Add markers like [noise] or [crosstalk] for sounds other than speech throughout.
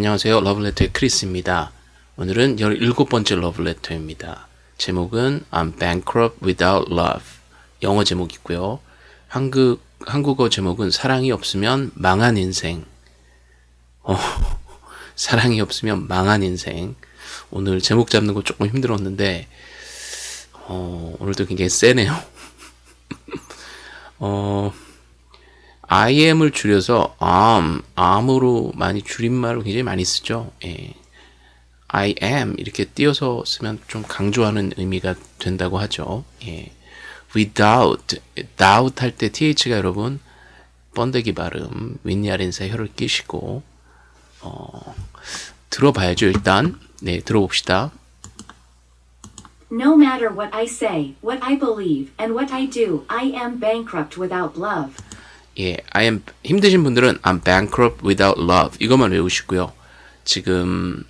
안녕하세요. 러브레터의 크리스입니다. 오늘은 17번째 러브레터입니다. 제목은 I'm bankrupt without love. 영어 제목이고요. 한국, 한국어 제목은 사랑이 없으면 망한 인생. 어, [laughs] 사랑이 없으면 망한 인생. 오늘 제목 잡는 거 조금 힘들었는데, 어, 오늘도 굉장히 세네요. [laughs] 어, I am을 줄여서 am, am으로 많이 줄임말을 굉장히 많이 쓰죠. 예. I am 이렇게 띄어서 쓰면 좀 강조하는 의미가 된다고 하죠. 예. without, doubt 할 때 th가 여러분 번데기 발음, 아랫사 혀를 끼시고 어, 들어봐야죠. 일단 네 들어봅시다. No matter what I say, what I believe, and what I do, I am bankrupt without love. 예, I am 힘드신 분들은 I'm bankrupt without love 이것만 외우시고요. 지금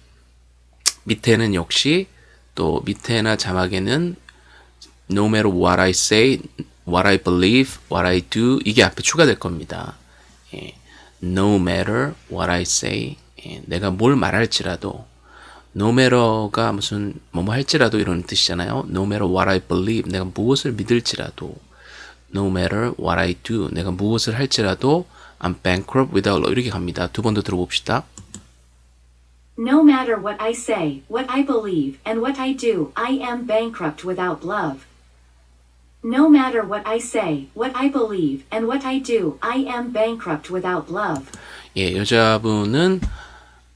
밑에는 역시 또 밑에나 자막에는 no matter what I say, what I believe, what I do 이게 앞에 추가될 겁니다. 예, no matter what I say, 예, 내가 뭘 말할지라도 no matter가 무슨 뭐뭐 할지라도 이런 뜻이잖아요. no matter what I believe, 내가 무엇을 믿을지라도 no matter what I do, 내가 무엇을 할지라도 I'm bankrupt without love 이렇게 갑니다. 두 번 더 들어봅시다. No matter what I say, what I believe, and what I do, I am bankrupt without love. No matter what I say, what I believe, and what I do, I am bankrupt without love. 예, 여자분은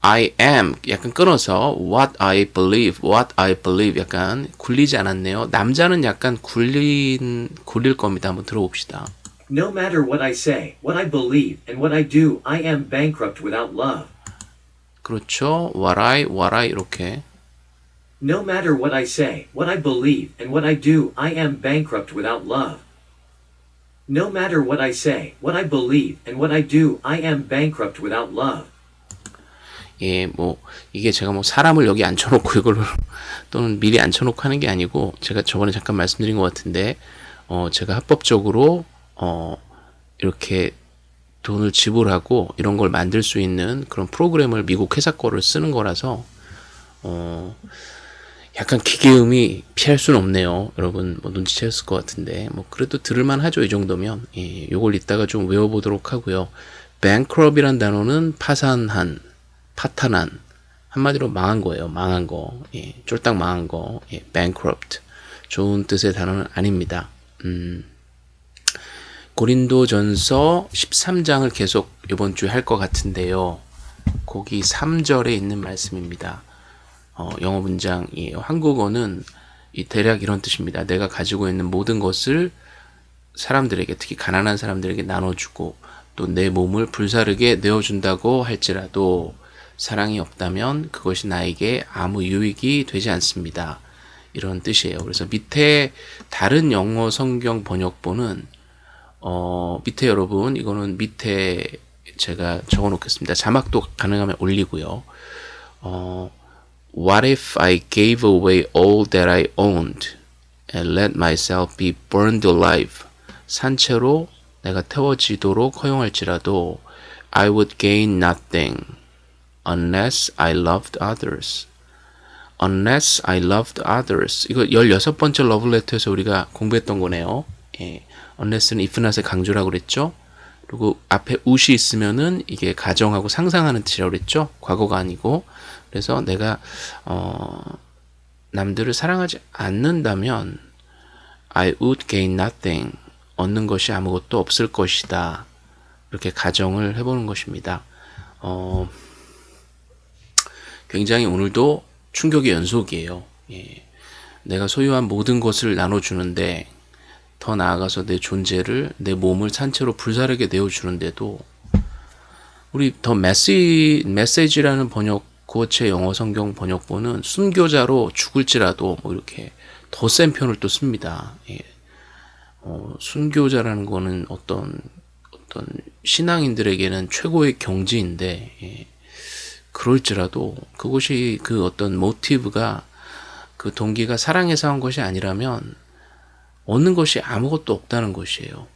I am 약간 끊어서 what I believe, what I believe 약간 굴리지 않았네요. 남자는 약간 굴린 굴릴 겁니다. 한번 들어봅시다. No matter what I say, what I believe, and what I do, I am bankrupt without love. 그렇죠. what I, what I 이렇게 No matter what I say, what I believe, and what I do, I am bankrupt without love. No matter what I say, what I believe, and what I do, I am bankrupt without love. 예, 뭐 이게 제가 뭐 사람을 여기 앉혀놓고 이걸 [laughs] 또는 미리 앉혀놓고 하는 게 아니고 제가 저번에 잠깐 말씀드린 것 같은데 어 제가 합법적으로 어 이렇게 돈을 지불하고 이런 걸 만들 수 있는 그런 프로그램을 미국 회사 거를 쓰는 거라서 어 약간 기계음이 피할 수는 없네요. 여러분 뭐 눈치채셨을 것 같은데 뭐 그래도 들을만 하죠. 이 정도면 예, 요걸 이따가 좀 외워보도록 하고요. bankrupt이란 단어는 파산한 파탄한 한마디로 망한 거예요. 망한 거, 예, 쫄딱 망한 거, 예, bankrupt 좋은 뜻의 단어는 아닙니다. 음, 고린도전서 13장을 계속 이번 주에 할 것 같은데요. 거기 3절에 있는 말씀입니다. 어, 영어 문장이에요. 한국어는 이 대략 이런 뜻입니다. 내가 가지고 있는 모든 것을 사람들에게 특히 가난한 사람들에게 나눠주고 또 내 몸을 불사르게 내어준다고 할지라도 사랑이 없다면 그것이 나에게 아무 유익이 되지 않습니다. 이런 뜻이에요. 그래서 밑에 다른 영어 성경 번역본은 어, 밑에 여러분 이거는 밑에 제가 적어 놓겠습니다. 자막도 가능하면 올리고요. 어, What if I gave away all that I owned and let myself be burned alive? 산채로 내가 태워지도록 허용할지라도 I would gain nothing unless I loved others. unless I loved others. 이거 16번째 러브레터에서 우리가 공부했던 거네요. 예. unless는 if not의 강조라고 그랬죠. 그리고 앞에 would 있으면은 이게 가정하고 상상하는 뜻이라고 그랬죠. 과거가 아니고. 그래서 내가 어 남들을 사랑하지 않는다면 I would gain nothing. 얻는 것이 아무것도 없을 것이다. 이렇게 가정을 해보는 것입니다. 어, 굉장히 오늘도 충격의 연속이에요. 예. 내가 소유한 모든 것을 나눠주는데 더 나아가서 내 존재를 내 몸을 산채로 불사르게 내어주는데도 우리 더 메시, 메시지라는 번역 구어체 영어 성경 번역본은 순교자로 죽을지라도 뭐 이렇게 더 센 편을 또 씁니다. 예. 어, 순교자라는 거는 어떤 어떤 신앙인들에게는 최고의 경지인데 예. 그럴지라도 그것이 그 어떤 모티브가 그 동기가 사랑에서 한 것이 아니라면 얻는 것이 아무것도 없다는 것이에요.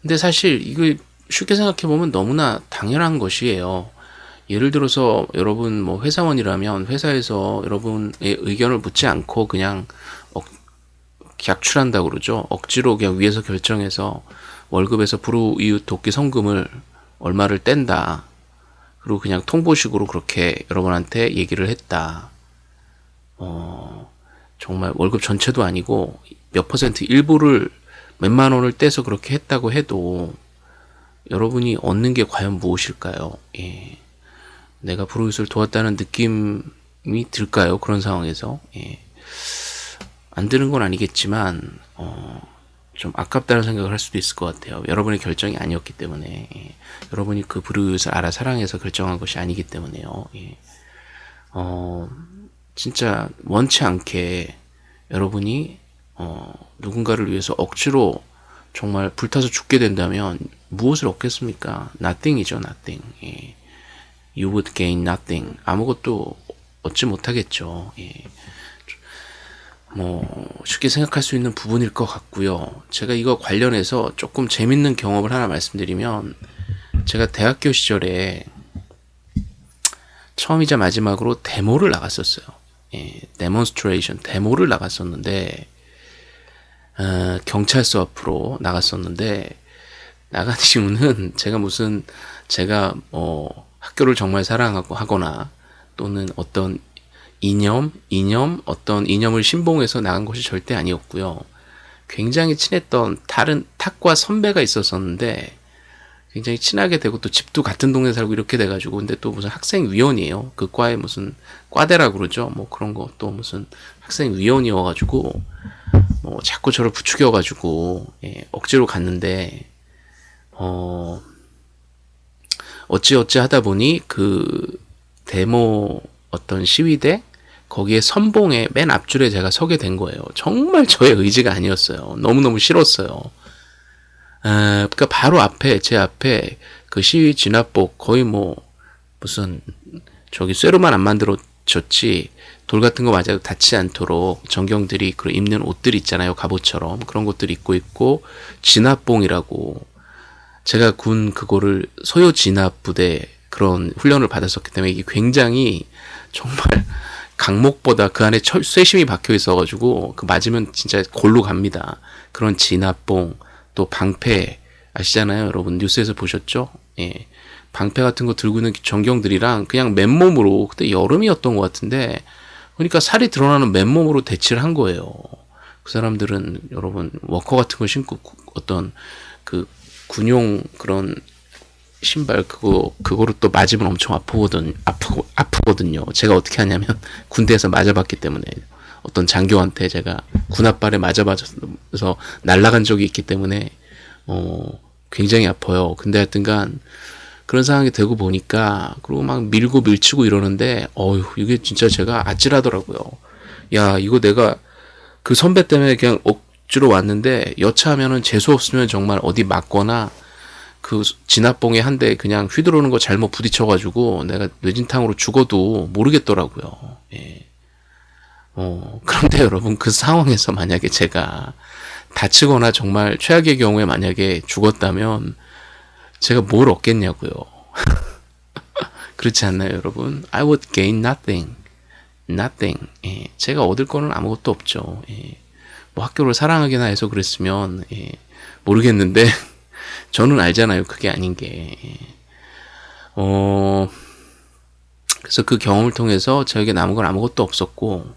근데 사실 이거 쉽게 생각해 보면 너무나 당연한 것이에요. 예를 들어서 여러분 뭐 회사원이라면 회사에서 여러분의 의견을 묻지 않고 그냥 억, 객출한다고 그러죠. 억지로 그냥 위에서 결정해서 월급에서 불우이웃 돕기 성금을 얼마를 뗀다. 그리고 그냥 통보식으로 그렇게 여러분한테 얘기를 했다. 어, 정말 월급 전체도 아니고 몇 퍼센트 일부를 몇만 원을 떼서 그렇게 했다고 해도 여러분이 얻는 게 과연 무엇일까요? 예. 내가 브루잇을 도왔다는 느낌이 들까요? 그런 상황에서 예. 안 드는 건 아니겠지만 어, 좀 아깝다는 생각을 할 수도 있을 것 같아요. 여러분의 결정이 아니었기 때문에 예. 여러분이 그 브루잇을 알아 사랑해서 결정한 것이 아니기 때문에요. 예. 어, 진짜 원치 않게 여러분이 어, 누군가를 위해서 억지로 정말 불타서 죽게 된다면 무엇을 얻겠습니까? Nothing이죠, nothing. 예. You would gain nothing. 아무것도 얻지 못하겠죠. 예. 뭐 쉽게 생각할 수 있는 부분일 것 같고요. 제가 이거 관련해서 조금 재밌는 경험을 하나 말씀드리면 제가 대학교 시절에 처음이자 마지막으로 데모를 나갔었어요. 예, 데몬스트레이션 데모를 나갔었는데 어, 경찰서 앞으로 나갔었는데 나간 [laughs] 이유는 제가 무슨 제가 뭐 학교를 정말 사랑하고 하거나 또는 어떤 이념, 이념, 어떤 이념을 신봉해서 나간 것이 절대 아니었고요. 굉장히 친했던 다른 탁과 선배가 있었었는데 굉장히 친하게 되고 또 집도 같은 동네 살고 이렇게 돼가지고 근데 또 무슨 학생위원이에요. 그 과에 무슨 과대라 그러죠. 뭐 그런 거 또 무슨 학생위원이어가지고 뭐 자꾸 저를 부추겨가지고 예, 억지로 갔는데 어 어찌어찌 하다 보니 그 데모 어떤 시위대 거기에 선봉에 맨 앞줄에 제가 서게 된 거예요. 정말 저의 의지가 아니었어요. 너무너무 싫었어요. 아, 그러니까 바로 앞에 제 앞에 그 시위 진압복 거의 뭐 무슨 저기 쇠로만 안 만들어졌지 돌 같은 거 맞아도 닿지 않도록 전경들이 그 입는 옷들 있잖아요 갑옷처럼 그런 것들 입고 있고 진압봉이라고 제가 군 그거를 소요 진압 부대 그런 훈련을 받았었기 때문에 이게 굉장히 정말 강목보다 그 안에 철, 쇠심이 박혀 있어가지고 그 맞으면 진짜 골로 갑니다. 그런 진압봉 또 방패 아시잖아요 여러분 뉴스에서 보셨죠? 예. 방패 같은 거 들고 있는 전경들이랑 그냥 맨몸으로 그때 여름이었던 것 같은데 그러니까 살이 드러나는 맨몸으로 대치를 한 거예요. 그 사람들은 여러분 워커 같은 거 신고 어떤 그 군용 그런 신발 그거 그거로 또 맞으면 엄청 아프거든 아프고 아프거든요. 제가 어떻게 하냐면 [laughs] 군대에서 맞아봤기 때문에 어떤 장교한테 제가 군합발에 맞아봐서 날아간 적이 있기 때문에 어 굉장히 아파요. 근데 하여튼간 그런 상황이 되고 보니까 그리고 막 밀고 밀치고 이러는데 어휴 이게 진짜 제가 아찔하더라고요. 야 이거 내가 그 선배 때문에 그냥 억지로 왔는데 여차하면은 재수 없으면 정말 어디 맞거나 그 진압봉에 한 대 그냥 휘두르는 거 잘못 부딪혀가지고 내가 뇌진탕으로 죽어도 모르겠더라고요. 예. 어, 그런데 [laughs] 여러분 그 상황에서 만약에 제가 다치거나 정말 최악의 경우에 만약에 죽었다면 제가 뭘 얻겠냐고요. [laughs] 그렇지 않나요, 여러분? I would gain nothing. nothing. 예, 제가 얻을 거는 아무것도 없죠. 예, 뭐 학교를 사랑하기나 해서 그랬으면 예, 모르겠는데 [laughs] 저는 알잖아요. 그게 아닌 게. 예. 어, 그래서 그 경험을 통해서 저에게 남은 건 아무것도 없었고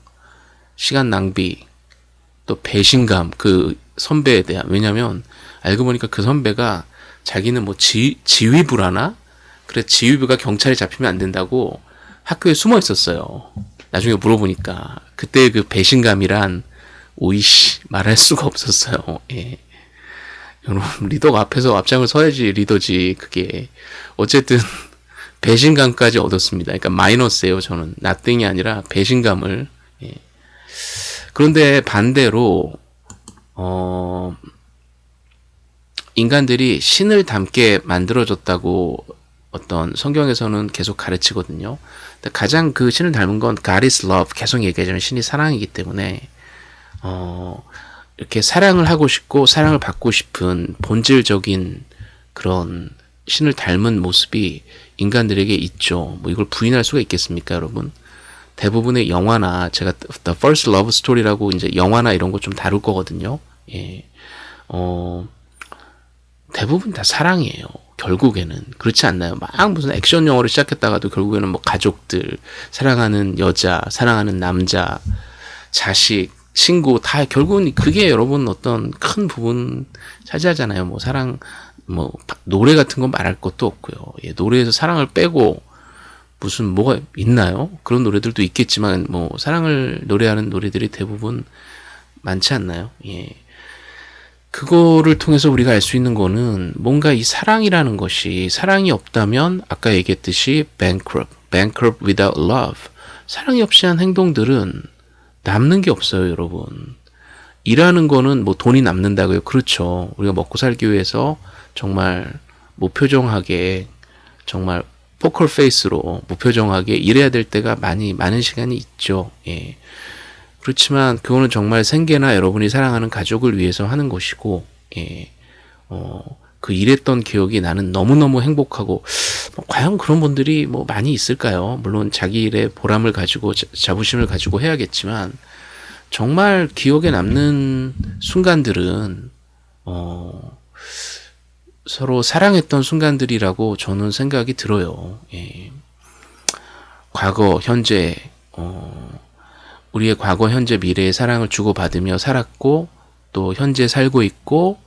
시간 낭비 또 배신감 그 선배에 대한 왜냐면 알고 보니까 그 선배가 자기는 뭐 지, 지휘부라나 그래 지휘부가 경찰에 잡히면 안 된다고 학교에 숨어 있었어요. 나중에 물어보니까 그때 그 배신감이란 오이씨 말할 수가 없었어요. 예. 여러분 [laughs] 리더가 앞에서 앞장을 서야지 리더지 그게 어쨌든 [laughs] 배신감까지 얻었습니다. 그러니까 마이너스예요. 저는 나띵이 아니라 배신감을 예. 그런데 반대로 어 인간들이 신을 닮게 만들어졌다고 어떤 성경에서는 계속 가르치거든요. 가장 그 신을 닮은 건 God is love 계속 얘기하자면 신이 사랑이기 때문에 어 이렇게 사랑을 하고 싶고 사랑을 받고 싶은 본질적인 그런 신을 닮은 모습이 인간들에게 있죠. 뭐 이걸 부인할 수가 있겠습니까, 여러분? 대부분의 영화나 제가 The First Love Story라고 이제 영화나 이런 거 좀 다룰 거거든요. 예. 어, 대부분 다 사랑이에요. 결국에는 그렇지 않나요? 막 무슨 액션 영화를 시작했다가도 결국에는 뭐 가족들, 사랑하는 여자, 사랑하는 남자, 자식, 친구 다 결국은 그게 여러분 어떤 큰 부분 차지하잖아요. 뭐 사랑, 뭐 노래 같은 건 말할 것도 없고요. 예, 노래에서 사랑을 빼고 무슨 뭐가 있나요? 그런 노래들도 있겠지만 뭐 사랑을 노래하는 노래들이 대부분 많지 않나요? 예. 그거를 통해서 우리가 알 수 있는 거는 뭔가 이 사랑이라는 것이 사랑이 없다면 아까 얘기했듯이 bankrupt, bankrupt without love. 사랑이 없이 한 행동들은 남는 게 없어요, 여러분. 일하는 거는 뭐 돈이 남는다고요. 그렇죠. 우리가 먹고 살기 위해서 정말 무표정하게 정말 포컬 페이스로 무표정하게 일해야 될 때가 많이 많은 시간이 있죠. 예. 그렇지만 그거는 정말 생계나 여러분이 사랑하는 가족을 위해서 하는 것이고, 예, 어, 그 일했던 기억이 나는 너무너무 행복하고, 뭐 과연 그런 분들이 뭐 많이 있을까요? 물론 자기 일에 보람을 가지고, 자, 자부심을 가지고 해야겠지만, 정말 기억에 남는 순간들은, 어, 서로 사랑했던 순간들이라고 저는 생각이 들어요. 예. 과거, 현재, 어, 우리의 과거, 현재, 미래의 사랑을 주고받으며 살았고 또 현재 살고 있고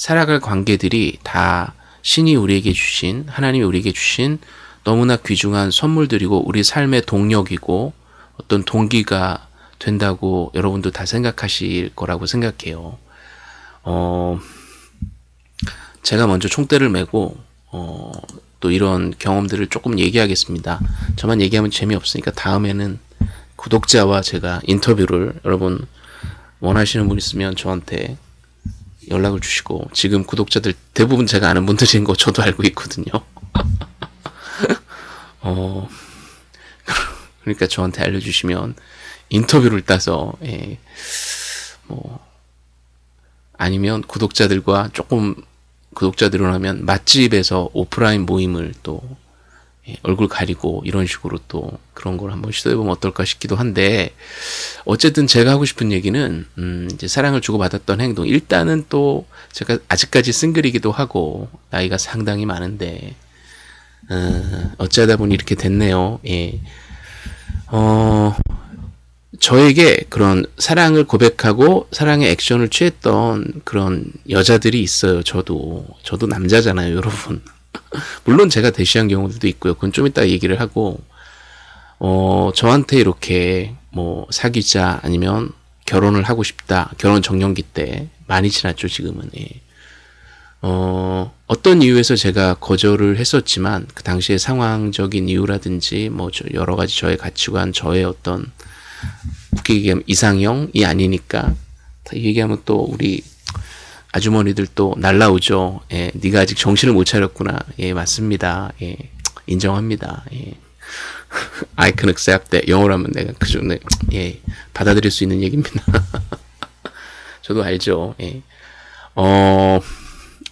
살아갈 관계들이 다 신이 우리에게 주신 하나님이 우리에게 주신 너무나 귀중한 선물들이고 우리 삶의 동력이고 어떤 동기가 된다고 여러분도 다 생각하실 거라고 생각해요. 어, 제가 먼저 총대를 메고 어, 또 이런 경험들을 조금 얘기하겠습니다. 저만 얘기하면 재미없으니까 다음에는 구독자와 제가 인터뷰를 여러분 원하시는 분 있으면 저한테 연락을 주시고 지금 구독자들 대부분 제가 아는 분들인 거 저도 알고 있거든요. [laughs] 어 그러니까 저한테 알려주시면 인터뷰를 따서 예, 뭐 아니면 구독자들과 조금 구독자들로 하면 맛집에서 오프라인 모임을 또 예, 얼굴 가리고 이런 식으로 또 그런 걸 한번 시도해보면 어떨까 싶기도 한데 어쨌든 제가 하고 싶은 얘기는 음 이제 사랑을 주고받았던 행동 일단은 또 제가 아직까지 싱글이기도 하고 나이가 상당히 많은데 어, 어쩌다 보니 이렇게 됐네요. 예. 어 저에게 그런 사랑을 고백하고 사랑의 액션을 취했던 그런 여자들이 있어요. 저도 저도 남자잖아요, 여러분. [laughs] 물론 제가 대시한 경우들도 있고요. 그건 좀 이따 얘기를 하고, 어, 저한테 이렇게 뭐 사귀자 아니면 결혼을 하고 싶다. 결혼 정년기 때 많이 지났죠, 지금은. 예. 어, 어떤 이유에서 제가 거절을 했었지만 그 당시에 상황적인 이유라든지 뭐 여러 가지 저의 가치관, 저의 어떤 웃기게 얘기하면 이상형이 아니니까 얘기하면 또 우리 아주머니들 또 날라오죠. 예, 네가 아직 정신을 못 차렸구나. 예, 맞습니다. 예, 인정합니다. 예. [laughs] I can accept that. 영어로 하면 내가 그 정도, 예, 받아들일 수 있는 얘기입니다. [laughs] 저도 알죠. 예. 어,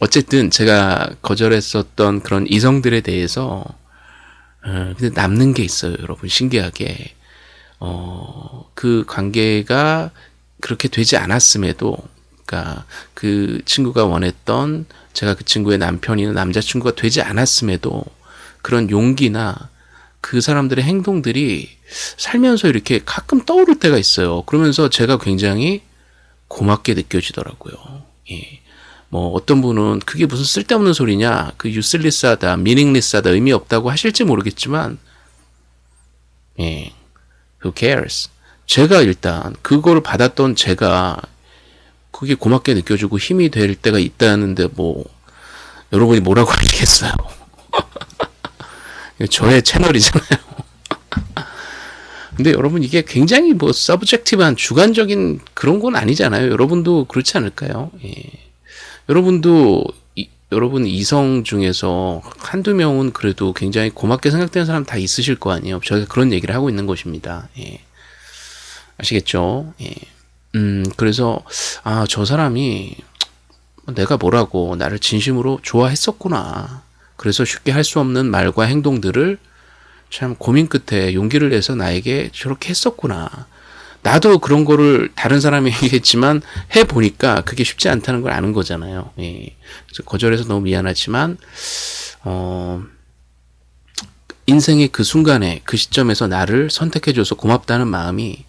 어쨌든 제가 거절했었던 그런 이성들에 대해서, 어, 근데 남는 게 있어요, 여러분. 신기하게. 어, 그 관계가 그렇게 되지 않았음에도, 그러니까 그 친구가 원했던 제가 그 친구의 남편이나 남자친구가 되지 않았음에도 그런 용기나 그 사람들의 행동들이 살면서 이렇게 가끔 떠오를 때가 있어요. 그러면서 제가 굉장히 고맙게 느껴지더라고요. 예. 뭐 어떤 분은 그게 무슨 쓸데없는 소리냐, 그 유슬리스하다, 미닝리스하다, 의미 없다고 하실지 모르겠지만, 예, who cares? 제가 일단 그걸 받았던 제가 그게 고맙게 느껴지고 힘이 될 때가 있다는데 뭐 여러분이 뭐라고 하겠어요. [laughs] 저의 채널이잖아요. [laughs] 근데 여러분 이게 굉장히 뭐 서브젝티브한 주관적인 그런 건 아니잖아요. 여러분도 그렇지 않을까요? 예. 여러분도 이, 여러분 이성 중에서 한두 명은 그래도 굉장히 고맙게 생각되는 사람 다 있으실 거 아니에요. 저희가 그런 얘기를 하고 있는 것입니다. 예. 아시겠죠? 예. 음, 그래서, 아, 저 사람이 내가 뭐라고 나를 진심으로 좋아했었구나. 그래서 쉽게 할 수 없는 말과 행동들을 참 고민 끝에 용기를 내서 나에게 저렇게 했었구나. 나도 그런 거를 다른 사람이 얘기했지만 해 보니까 그게 쉽지 않다는 걸 아는 거잖아요. 예. 그래서 거절해서 너무 미안하지만 어 인생의 그 순간에 그 시점에서 나를 선택해줘서 고맙다는 마음이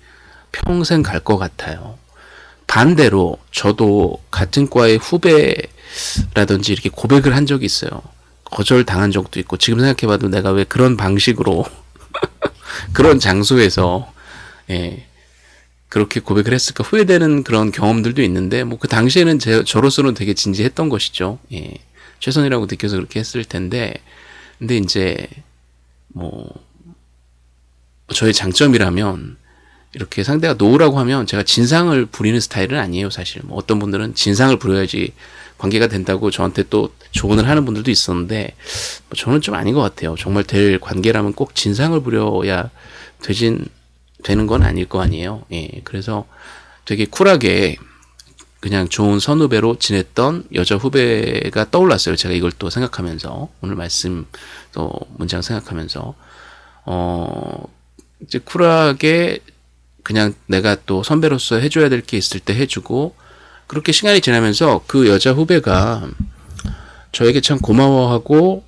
평생 갈 것 같아요. 반대로 저도 같은 과의 후배라든지 이렇게 고백을 한 적이 있어요. 거절 당한 적도 있고 지금 생각해봐도 내가 왜 그런 방식으로 [laughs] 그런 장소에서 예, 그렇게 고백을 했을까 후회되는 그런 경험들도 있는데 뭐 그 당시에는 제, 저로서는 되게 진지했던 것이죠. 예, 최선이라고 느껴서 그렇게 했을 텐데 근데 이제 뭐 저의 장점이라면 이렇게 상대가 노우라고 하면 제가 진상을 부리는 스타일은 아니에요 사실. 뭐 어떤 분들은 진상을 부려야지 관계가 된다고 저한테 또 조언을 하는 분들도 있었는데 뭐 저는 좀 아닌 것 같아요. 정말 될 관계라면 꼭 진상을 부려야 되진 되는 건 아닐 거 아니에요. 예 그래서 되게 쿨하게 그냥 좋은 선후배로 지냈던 여자 후배가 떠올랐어요. 제가 이걸 또 생각하면서. 오늘 말씀 또 문장 생각하면서. 어 이제 쿨하게 그냥 내가 또 선배로서 해줘야 될 게 있을 때 해주고 그렇게 시간이 지나면서 그 여자 후배가 저에게 참 고마워하고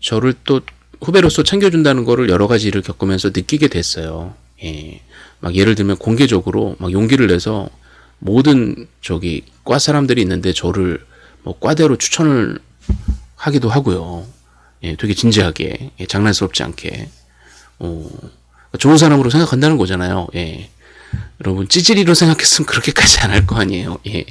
저를 또 후배로서 챙겨준다는 거를 여러 가지 일을 겪으면서 느끼게 됐어요. 예. 막 예를 들면 공개적으로 막 용기를 내서 모든 저기 과 사람들이 있는데 저를 뭐 과대로 추천을 하기도 하고요. 예, 되게 진지하게, 예, 장난스럽지 않게. 어, 좋은 사람으로 생각한다는 거잖아요. 예. 여러분, 찌질이로 생각했으면 그렇게까지 안 할 거 아니에요. 예.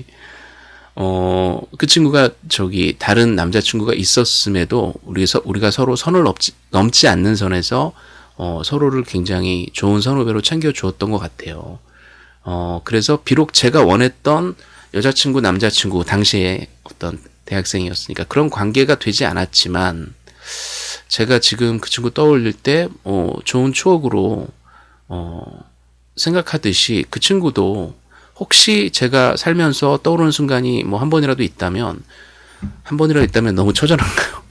어, 그 친구가 저기 다른 남자친구가 있었음에도 우리 서, 우리가 서로 선을 넘지, 넘지 않는 선에서 어, 서로를 굉장히 좋은 선후배로 챙겨 주었던 것 같아요. 어, 그래서 비록 제가 원했던 여자친구, 남자친구, 당시에 어떤 대학생이었으니까 그런 관계가 되지 않았지만, 제가 지금 그 친구 떠올릴 때, 어, 좋은 추억으로, 어, 생각하듯이 그 친구도 혹시 제가 살면서 떠오르는 순간이 뭐 한 번이라도 있다면, 한 번이라도 있다면 너무 처절한가요?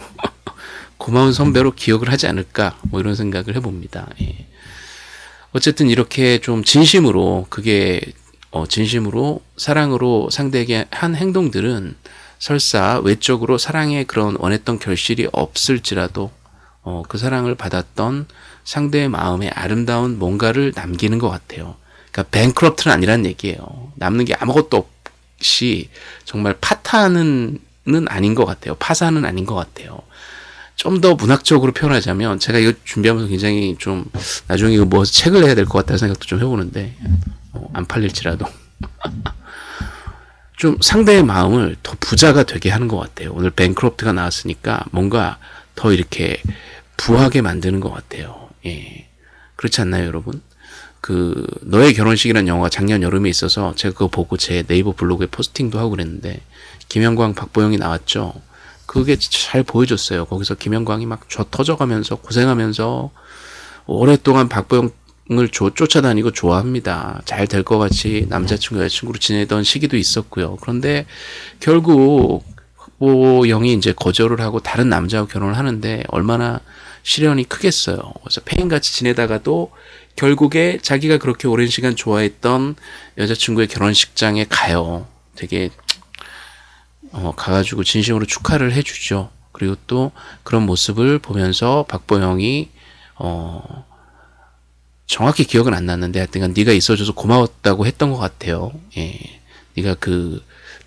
[laughs] 고마운 선배로 기억을 하지 않을까, 뭐 이런 생각을 해봅니다. 예. 어쨌든 이렇게 좀 진심으로, 그게, 어, 진심으로 사랑으로 상대에게 한 행동들은 설사 외적으로 사랑의 그런 원했던 결실이 없을지라도 어, 그 사랑을 받았던 상대의 마음에 아름다운 뭔가를 남기는 것 같아요. 그러니까 뱅크럽트는 아니란 얘기예요. 남는 게 아무것도 없이 정말 파탄은 아닌 것 같아요. 파산은 아닌 것 같아요. 좀 더 문학적으로 표현하자면 제가 이거 준비하면서 굉장히 좀 나중에 이거 뭐 책을 내야 될 것 같다는 생각도 좀 해보는데 어, 안 팔릴지라도 [laughs] 좀 상대의 마음을 더 부자가 되게 하는 것 같아요. 오늘 뱅크롭트가 나왔으니까 뭔가 더 이렇게 부하게 만드는 것 같아요. 예. 그렇지 않나요, 여러분? 그, 너의 결혼식이라는 영화가 작년 여름에 있어서 제가 그거 보고 제 네이버 블로그에 포스팅도 하고 그랬는데, 김영광, 박보영이 나왔죠. 그게 잘 보여줬어요. 거기서 김영광이 막저 터져가면서 고생하면서 오랫동안 박보영 을 쫓아다니고 좋아합니다. 잘 될 것 같이 남자친구, 여자친구로 지내던 시기도 있었고요. 그런데 결국 박보영이 이제 거절을 하고 다른 남자와 결혼을 하는데 얼마나 시련이 크겠어요. 그래서 폐인같이 지내다가도 결국에 자기가 그렇게 오랜 시간 좋아했던 여자친구의 결혼식장에 가요. 되게 어, 가가지고 진심으로 축하를 해주죠. 그리고 또 그런 모습을 보면서 박보영이 어, 정확히 기억은 안 났는데 하여튼 네가 있어줘서 고마웠다고 했던 것 같아요. 예. 네가 그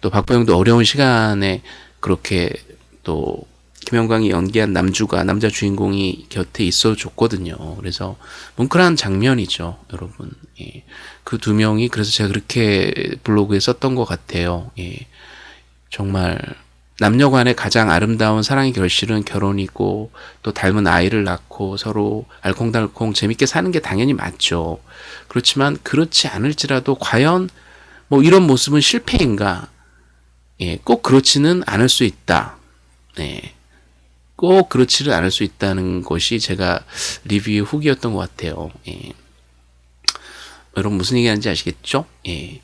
또 박보영도 어려운 시간에 그렇게 또 김영광이 연기한 남주가 남자 주인공이 곁에 있어 줬거든요. 그래서 뭉클한 장면이죠, 여러분. 예. 그두 명이 그래서 제가 그렇게 블로그에 썼던 것 같아요. 예. 정말 남녀 간의 가장 아름다운 사랑의 결실은 결혼이고 또 닮은 아이를 낳고 서로 알콩달콩 재밌게 사는 게 당연히 맞죠. 그렇지만 그렇지 않을지라도 과연 뭐 이런 모습은 실패인가? 예, 꼭 그렇지는 않을 수 있다. 예. 꼭 그렇지는 않을 수 있다는 것이 제가 리뷰의 후기였던 것 같아요. 예. 여러분 무슨 얘기하는지 아시겠죠? 예.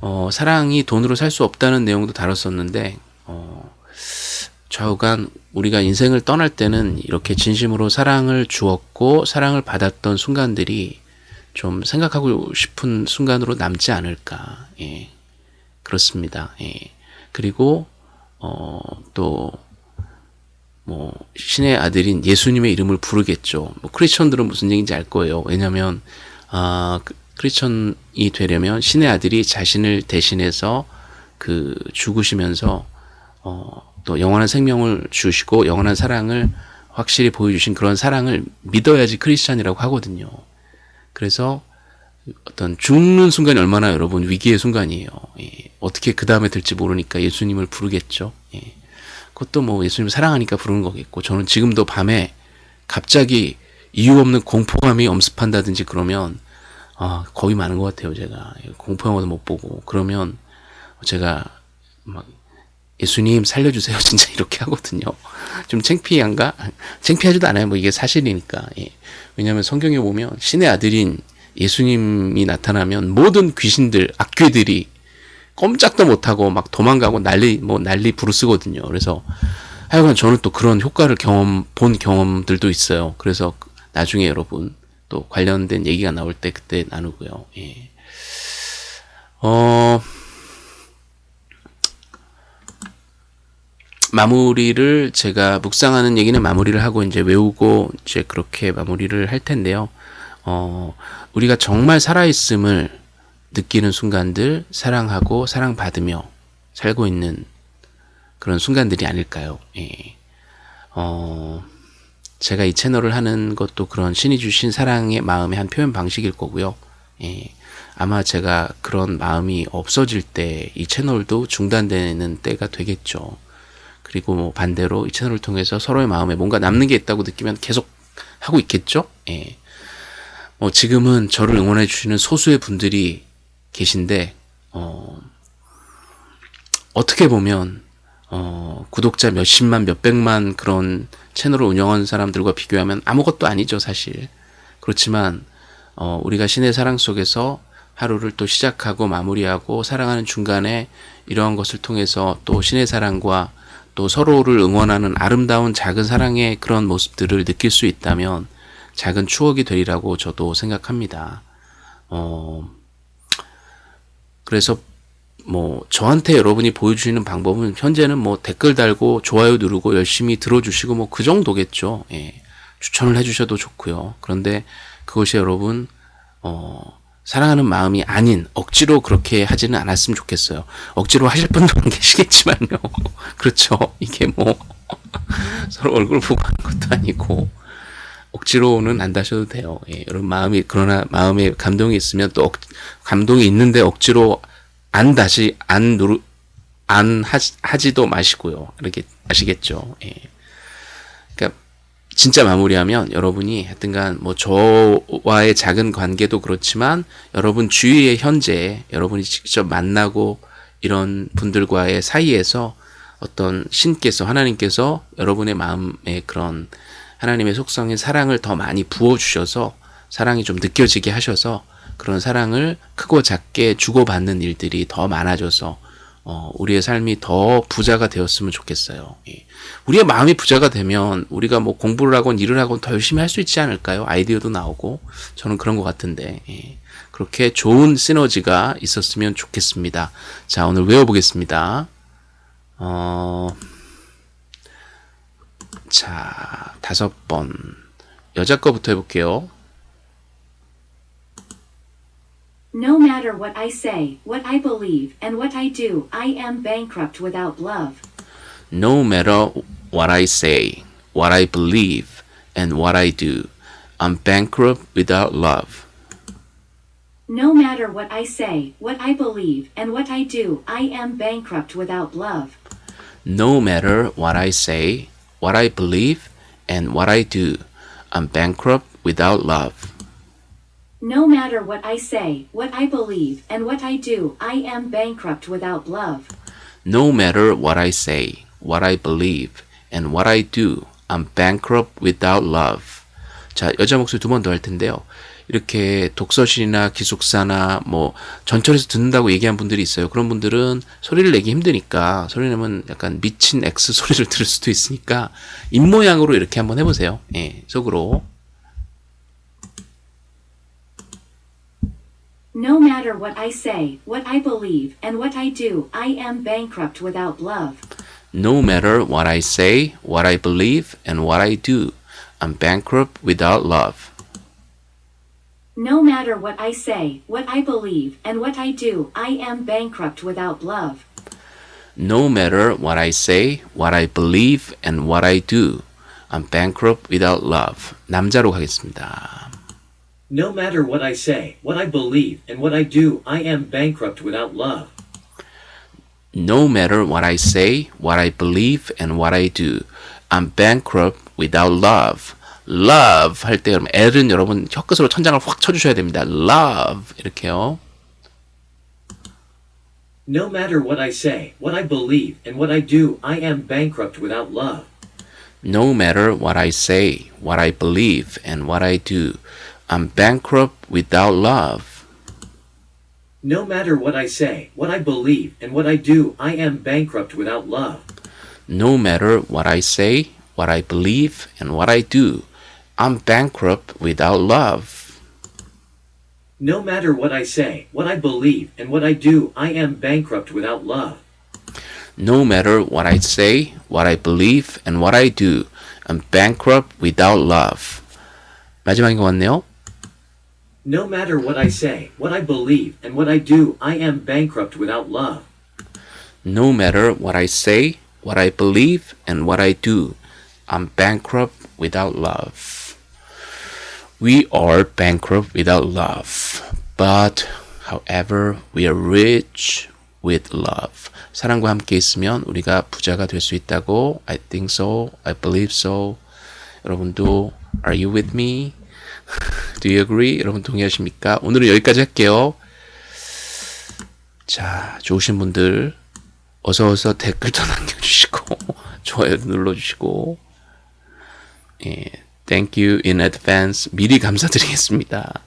어, 사랑이 돈으로 살 수 없다는 내용도 다뤘었는데 어, 좌우간 우리가 인생을 떠날 때는 이렇게 진심으로 사랑을 주었고 사랑을 받았던 순간들이 좀 생각하고 싶은 순간으로 남지 않을까. 예. 그렇습니다. 예. 그리고 어, 또, 뭐, 신의 아들인 예수님의 이름을 부르겠죠. 뭐, 크리스천들은 무슨 얘기인지 알 거예요. 왜냐면, 아, 그 크리스천이 되려면 신의 아들이 자신을 대신해서 그 죽으시면서, 어, 또 영원한 생명을 주시고 영원한 사랑을 확실히 보여주신 그런 사랑을 믿어야지 크리스찬이라고 하거든요. 그래서 어떤 죽는 순간이 얼마나 여러분 위기의 순간이에요. 예. 어떻게 그 다음에 될지 모르니까 예수님을 부르겠죠. 예. 그것도 뭐 예수님 사랑하니까 부르는 거겠고 저는 지금도 밤에 갑자기 이유 없는 공포감이 엄습한다든지 그러면 아 거의 많은 것 같아요 제가. 예, 공포 영화도 못 보고. 그러면 제가 막 예수님 살려주세요. [laughs] 진짜 이렇게 하거든요. 좀 창피한가? 창피하지도 않아요. 뭐 이게 사실이니까. 예. 왜냐하면 성경에 보면 신의 아들인 예수님이 나타나면 모든 귀신들, 악귀들이 꼼짝도 못하고 막 도망가고 난리, 뭐 난리 부르스거든요. 그래서 하여간 저는 또 그런 효과를 경험, 본 경험들도 있어요. 그래서 나중에 여러분 또 관련된 얘기가 나올 때 그때 나누고요. 예. 어, 마무리를 제가 묵상하는 얘기는 마무리를 하고 이제 외우고 이제 그렇게 마무리를 할 텐데요. 어, 우리가 정말 살아있음을 느끼는 순간들, 사랑하고 사랑받으며 살고 있는 그런 순간들이 아닐까요? 예. 어, 제가 이 채널을 하는 것도 그런 신이 주신 사랑의 마음의 한 표현 방식일 거고요. 예. 아마 제가 그런 마음이 없어질 때 이 채널도 중단되는 때가 되겠죠. 그리고 뭐 반대로 이 채널을 통해서 서로의 마음에 뭔가 남는 게 있다고 느끼면 계속 하고 있겠죠. 예. 어, 지금은 저를 응원해 주시는 소수의 분들이 계신데 어, 어떻게 보면 어, 구독자 몇십만 몇백만 그런 채널을 운영하는 사람들과 비교하면 아무것도 아니죠 사실 그렇지만 어, 우리가 신의 사랑 속에서 하루를 또 시작하고 마무리하고 살아가는 중간에 이러한 것을 통해서 또 신의 사랑과 또 서로를 응원하는 아름다운 작은 사랑의 그런 모습들을 느낄 수 있다면 작은 추억이 되리라고 저도 생각합니다. 어, 그래서 뭐 저한테 여러분이 보여주시는 방법은 현재는 뭐 댓글 달고 좋아요 누르고 열심히 들어주시고 뭐 그 정도겠죠. 예. 추천을 해주셔도 좋고요. 그런데 그것이 여러분 어, 사랑하는 마음이 아닌 억지로 그렇게 하지는 않았으면 좋겠어요. 억지로 하실 분들은 [laughs] 계시겠지만요. [laughs] 그렇죠. 이게 뭐 [laughs] 서로 얼굴 보고 하는 것도 아니고 억지로는 안 다셔도 돼요. 예, 여러분 마음이 그러나 마음에 감동이 있으면 또 억, 감동이 있는데 억지로 안 다시 안 누르 안 하지, 하지 도 마시고요. 이렇게 아시겠죠? 예. 그러니까 진짜 마무리하면 여러분이 하여튼간 뭐 저와의 작은 관계도 그렇지만 여러분 주위의 현재 여러분이 직접 만나고 이런 분들과의 사이에서 어떤 신께서 하나님께서 여러분의 마음에 그런 하나님의 속성인 사랑을 더 많이 부어주셔서 사랑이 좀 느껴지게 하셔서 그런 사랑을 크고 작게 주고받는 일들이 더 많아져서 어, 우리의 삶이 더 부자가 되었으면 좋겠어요. 예. 우리의 마음이 부자가 되면 우리가 뭐 공부를 하건 일을 하건 더 열심히 할 수 있지 않을까요? 아이디어도 나오고 저는 그런 것 같은데 예. 그렇게 좋은 시너지가 있었으면 좋겠습니다. 자 오늘 외워보겠습니다. 어... 자, 다섯 번. 여자 거부터 해볼게요. No matter what I say, what I believe, and what I do, I am bankrupt without love. No matter what I say, what I believe, and what I do, I'm bankrupt without love. No matter what I say, what I believe, and what I do, I am bankrupt without love. No matter what I say, what I believe, and what I do, I'm bankrupt without love. No matter what I say, what I believe, and what I do, I am bankrupt without love. No matter what I say, what I believe, and what I do, I'm bankrupt without love. 자, 여자 목소리 두 번 더 할 텐데요. 이렇게 독서실이나 기숙사나 뭐 전철에서 듣는다고 얘기한 분들이 있어요. 그런 분들은 소리를 내기 힘드니까 소리 내면 약간 미친 X 소리를 들을 수도 있으니까 입모양으로 이렇게 한번 해보세요. 예, 속으로. No matter what I say, what I believe, and what I do, I am bankrupt without love. No matter what I say, what I believe, and what I do, I'm bankrupt without love. No matter what I say, what I believe, and what I do, I am bankrupt without love. No matter what I say, what I believe, and what I do, I'm bankrupt without love. 남자로 가겠습니다. No matter what I say, what I believe, and what I do, I am bankrupt without love. No matter what I say, what I believe, and what I do, I'm bankrupt without love. love 할 때 여러분 L은 여러분 혀끝으로 천장을 확 쳐주셔야 됩니다. love 이렇게요. No matter what I say, what I believe, and what I do, I am bankrupt without love. No matter what I say, what I believe, and what I do, I'm bankrupt without love. No matter what I say, what I believe, and what I do, I am bankrupt without love. No matter what I say, what I believe, and what I do, I'm bankrupt without love. No matter what I say, what I believe, and what I do, I am bankrupt without love. No matter what I say, what I believe, and what I do, I'm bankrupt without love. 마지막인 것 같네요. No matter what I say, what I believe, and what I do, I am bankrupt without love. No matter what I say, what I believe, and what I do, I'm bankrupt without love. We are bankrupt without love. But, however, we are rich with love. 사랑과 함께 있으면 우리가 부자가 될 수 있다고 I think so. I believe so. 여러분도 Are you with me? [laughs] Do you agree? 여러분 동의하십니까? 오늘은 여기까지 할게요. 자, 좋으신 분들 어서 어서 댓글도 [laughs] 남겨주시고 좋아요 눌러주시고 예, thank you in advance 미리 감사드리겠습니다.